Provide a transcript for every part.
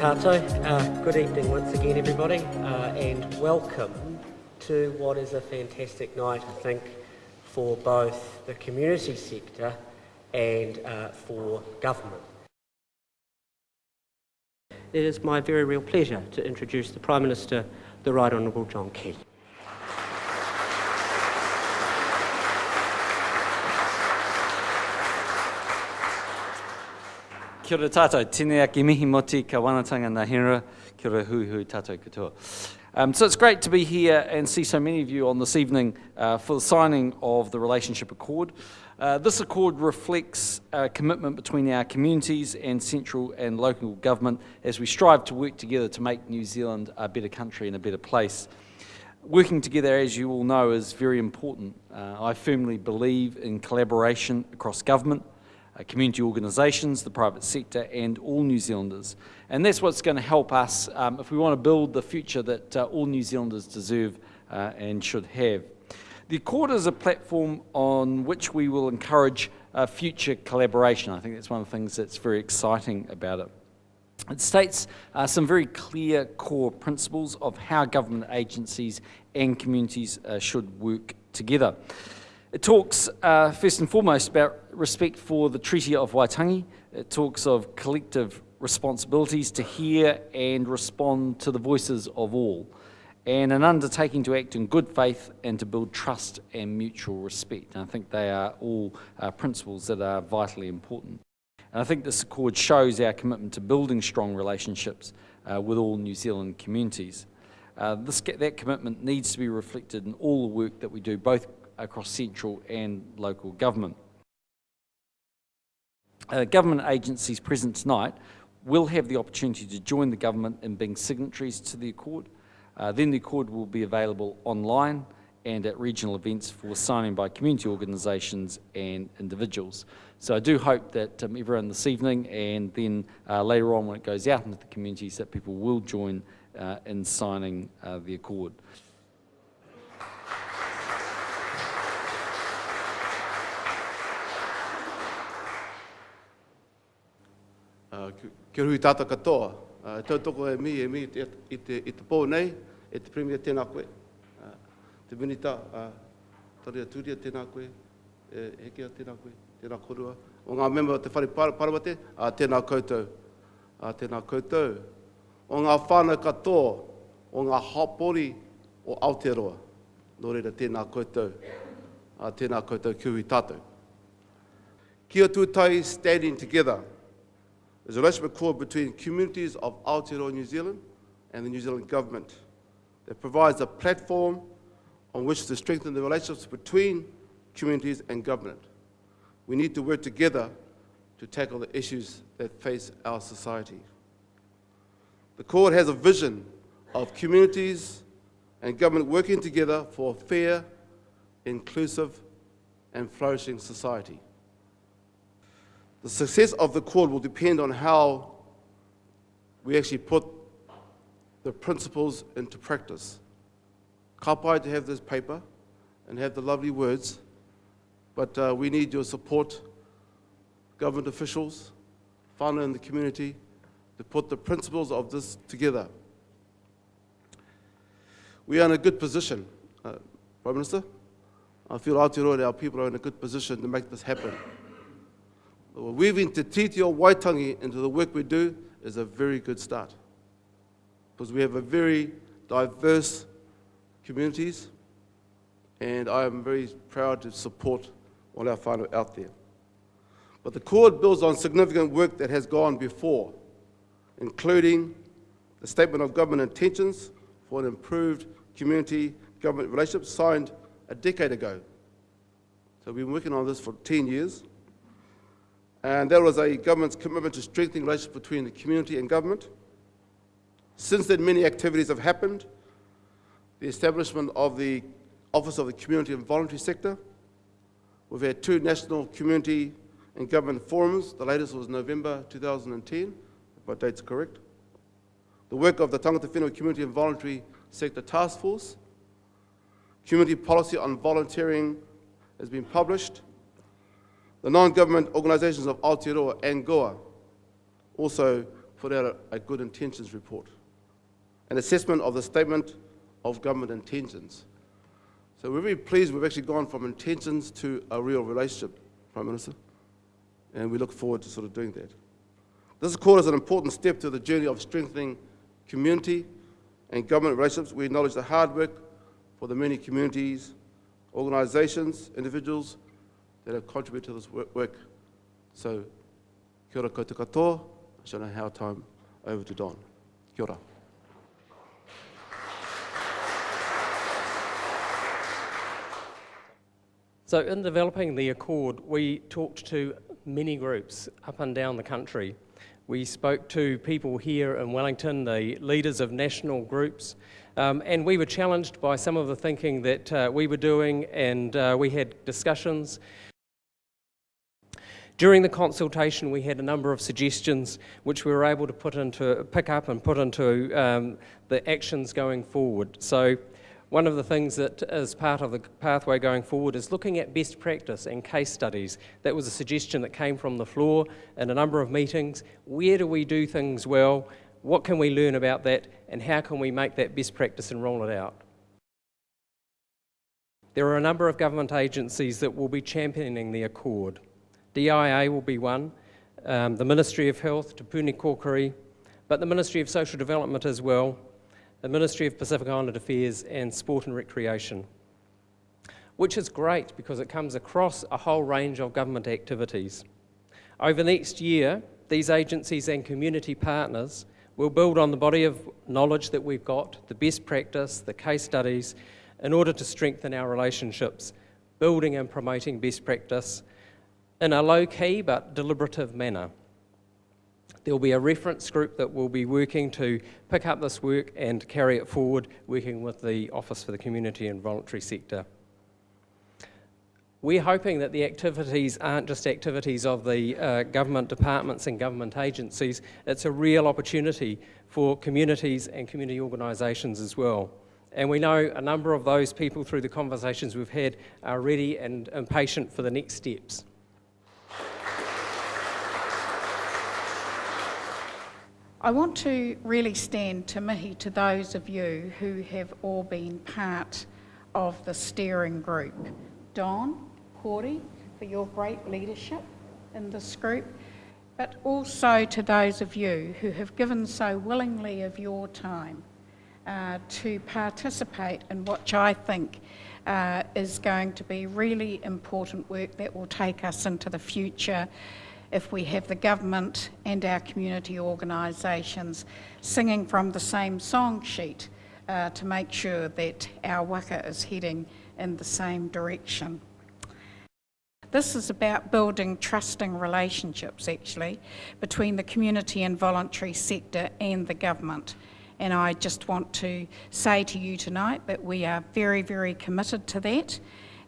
tātou. Uh, good evening once again, everybody, uh, and welcome to what is a fantastic night, I think, for both the community sector and uh, for government. It is my very real pleasure to introduce the Prime Minister, the Right Honourable John Key. Kia ora tātou, tēnei ake mihi moti ka wanatanga ngā hera, kia ora hui hui tātou katoa. Um, so it's great to be here and see so many of you on this evening uh, for the signing of the Relationship Accord. Uh, this accord reflects a commitment between our communities and central and local government as we strive to work together to make New Zealand a better country and a better place. Working together, as you all know, is very important. Uh, I firmly believe in collaboration across government, community organisations, the private sector and all New Zealanders. And that's what's going to help us um, if we want to build the future that uh, all New Zealanders deserve uh, and should have. The Accord is a platform on which we will encourage uh, future collaboration. I think that's one of the things that's very exciting about it. It states uh, some very clear core principles of how government agencies and communities uh, should work together. It talks uh, first and foremost about respect for the Treaty of Waitangi. It talks of collective responsibilities to hear and respond to the voices of all, and an undertaking to act in good faith and to build trust and mutual respect. And I think they are all uh, principles that are vitally important. And I think this accord shows our commitment to building strong relationships uh, with all New Zealand communities. Uh, this, that commitment needs to be reflected in all the work that we do, both across central and local government. Uh, government agencies present tonight will have the opportunity to join the government in being signatories to the Accord. Uh, then the Accord will be available online and at regional events for signing by community organisations and individuals. So I do hope that um, everyone this evening and then uh, later on when it goes out into the communities that people will join uh, in signing uh, the Accord. Kia rui tāta katoa. Uh, tau toko e mi, e mi i te, i te, i te pō nei, e te premier tēnā koe. Uh, te minita, uh, taria tūria tēnā koe, e hekea tēnā koe, tēnā korua. O ngā member te whare par paramate, uh, tēnā koutou. Uh, tēnā koutou. O ngā whānau katoa, o ngā hapori o Aotearoa. Nō reira tēnā koutou. Uh, tēnā koutou kiwi tātou. Kia tūtai standing together. There's a relationship accord between communities of Aotearoa New Zealand and the New Zealand government that provides a platform on which to strengthen the relationships between communities and government. We need to work together to tackle the issues that face our society. The Court has a vision of communities and government working together for a fair, inclusive and flourishing society. The success of the Accord will depend on how we actually put the principles into practice. Kapai to have this paper and have the lovely words, but uh, we need your support, government officials, whānau in the community, to put the principles of this together. We are in a good position, uh, Prime Minister. I feel Aotearoa our people are in a good position to make this happen. Weaving Te Tiriti o Waitangi into the work we do is a very good start. Because we have a very diverse communities, and I am very proud to support all our whānau out there. But the Accord builds on significant work that has gone before, including the Statement of Government Intentions for an Improved Community Government Relationship signed a decade ago. So we've been working on this for 10 years. And there was a government's commitment to strengthening relations between the community and government. Since then, many activities have happened. The establishment of the Office of the Community and Voluntary Sector. We've had two national community and government forums. The latest was November 2010, if my date's correct. The work of the Tangata Whenua Community and Voluntary Sector Task Force. Community policy on volunteering has been published. The non-government organisations of Aotearoa ANGOA also put out a, a good intentions report, an assessment of the statement of government intentions. So we're very pleased we've actually gone from intentions to a real relationship, Prime Minister, and we look forward to sort of doing that. This call is an important step to the journey of strengthening community and government relationships. We acknowledge the hard work for the many communities, organisations, individuals that have contributed to this work. So, kia ora koutou katoa. I shall now hand time over to Don. Kia ora. So in developing the Accord, we talked to many groups up and down the country. We spoke to people here in Wellington, the leaders of national groups, um, and we were challenged by some of the thinking that uh, we were doing, and uh, we had discussions. During the consultation, we had a number of suggestions which we were able to put into, pick up and put into um, the actions going forward. So one of the things that is part of the pathway going forward is looking at best practice and case studies. That was a suggestion that came from the floor in a number of meetings. Where do we do things well? What can we learn about that? And how can we make that best practice and roll it out? There are a number of government agencies that will be championing the Accord. DIA will be one, um, the Ministry of Health, Te Puni Kōkiri, but the Ministry of Social Development as well, the Ministry of Pacific Island Affairs and Sport and Recreation, which is great because it comes across a whole range of government activities. Over the next year, these agencies and community partners will build on the body of knowledge that we've got, the best practice, the case studies, in order to strengthen our relationships, building and promoting best practice in a low-key but deliberative manner. There will be a reference group that will be working to pick up this work and carry it forward, working with the Office for the Community and Voluntary Sector. We're hoping that the activities aren't just activities of the uh, government departments and government agencies, it's a real opportunity for communities and community organisations as well. And we know a number of those people through the conversations we've had are ready and impatient for the next steps. I want to really stand to mihi to those of you who have all been part of the steering group. Don, Cordy, for your great leadership in this group, but also to those of you who have given so willingly of your time uh, to participate in what I think uh, is going to be really important work that will take us into the future if we have the government and our community organisations singing from the same song sheet uh, to make sure that our waka is heading in the same direction. This is about building trusting relationships, actually, between the community and voluntary sector and the government. And I just want to say to you tonight that we are very, very committed to that,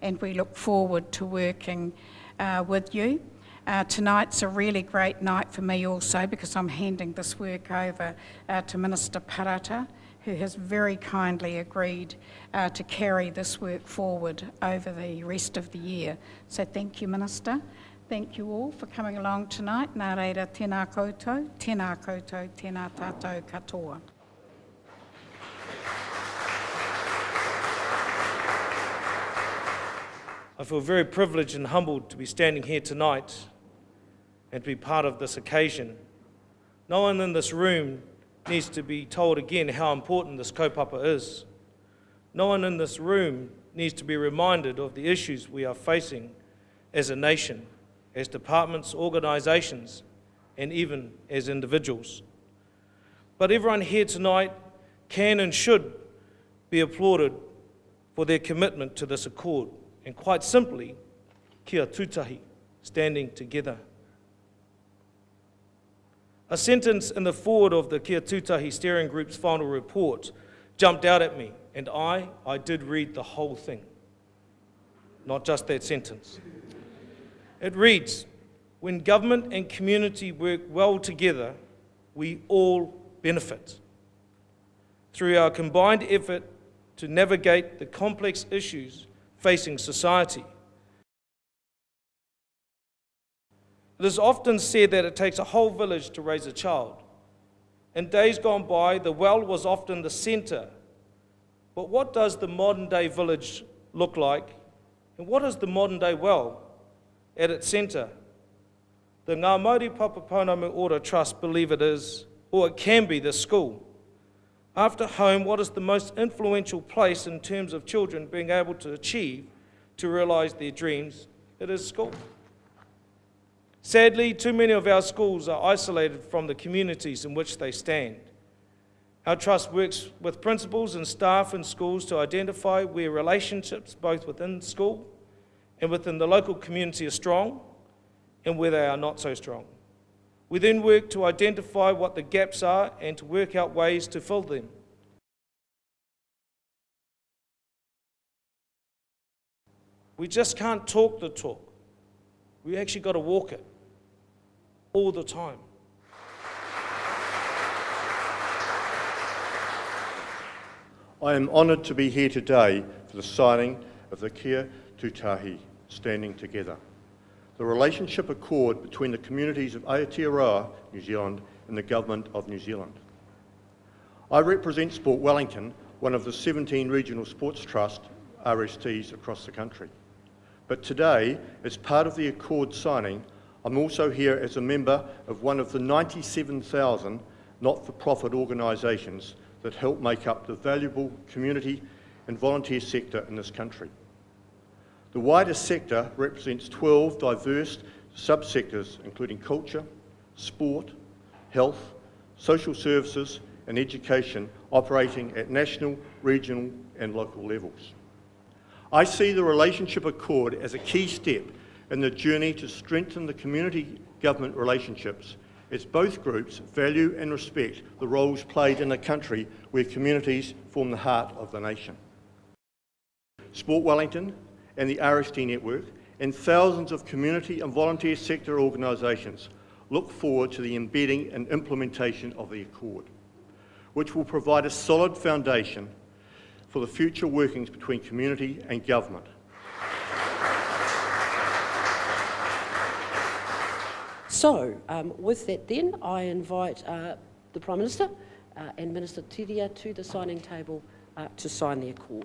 and we look forward to working uh, with you uh, tonight's a really great night for me also because I'm handing this work over uh, to Minister Parata, who has very kindly agreed uh, to carry this work forward over the rest of the year. So thank you, Minister. Thank you all for coming along tonight. Nā reira, tēnā koutou, tēnā koutou, tēnā tātou katoa. I feel very privileged and humbled to be standing here tonight and to be part of this occasion. No one in this room needs to be told again how important this kaupapa is. No one in this room needs to be reminded of the issues we are facing as a nation, as departments, organisations, and even as individuals. But everyone here tonight can and should be applauded for their commitment to this accord, and quite simply, kia tūtahi, standing together. A sentence in the forward of the Kia Tūtahi Steering Group's final report jumped out at me, and I, I did read the whole thing, not just that sentence. It reads, when government and community work well together, we all benefit. Through our combined effort to navigate the complex issues facing society, It is often said that it takes a whole village to raise a child. In days gone by, the well was often the centre. But what does the modern day village look like? And what is the modern day well at its centre? The Ngā Papaponamu Ora Trust believe it is, or it can be, the school. After home, what is the most influential place in terms of children being able to achieve to realise their dreams? It is school. Sadly, too many of our schools are isolated from the communities in which they stand. Our trust works with principals and staff in schools to identify where relationships, both within school and within the local community, are strong and where they are not so strong. We then work to identify what the gaps are and to work out ways to fill them. We just can't talk the talk. We actually got to walk it all the time. I am honoured to be here today for the signing of the Kia Tutahi Standing Together, the relationship accord between the communities of Aotearoa, New Zealand, and the Government of New Zealand. I represent Sport Wellington, one of the 17 regional sports trust RSTs across the country. But today, as part of the accord signing, I'm also here as a member of one of the 97,000 not-for-profit organisations that help make up the valuable community and volunteer sector in this country. The wider sector represents 12 diverse subsectors, including culture, sport, health, social services, and education, operating at national, regional, and local levels. I see the Relationship Accord as a key step in the journey to strengthen the community government relationships as both groups value and respect the roles played in a country where communities form the heart of the nation. Sport Wellington and the RST Network and thousands of community and volunteer sector organisations look forward to the embedding and implementation of the Accord, which will provide a solid foundation for the future workings between community and government. So, um, with that then, I invite uh, the Prime Minister uh, and Minister Turia to the signing table uh, to sign the accord.